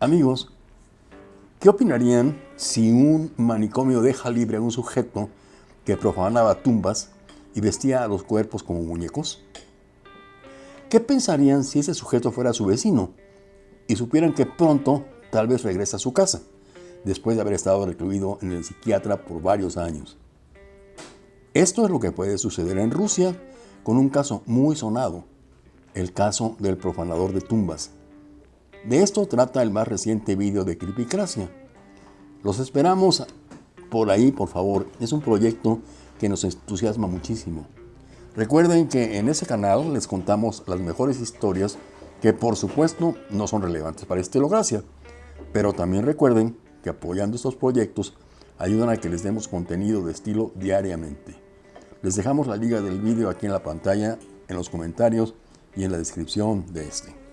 Amigos, ¿qué opinarían si un manicomio deja libre a un sujeto que profanaba tumbas y vestía a los cuerpos como muñecos? ¿Qué pensarían si ese sujeto fuera su vecino y supieran que pronto tal vez regresa a su casa, después de haber estado recluido en el psiquiatra por varios años? Esto es lo que puede suceder en Rusia con un caso muy sonado, el caso del profanador de tumbas. De esto trata el más reciente vídeo de Cripicracia. Los esperamos por ahí, por favor. Es un proyecto que nos entusiasma muchísimo. Recuerden que en ese canal les contamos las mejores historias que por supuesto no son relevantes para Estilocracia. Pero también recuerden que apoyando estos proyectos ayudan a que les demos contenido de estilo diariamente. Les dejamos la liga del vídeo aquí en la pantalla, en los comentarios y en la descripción de este.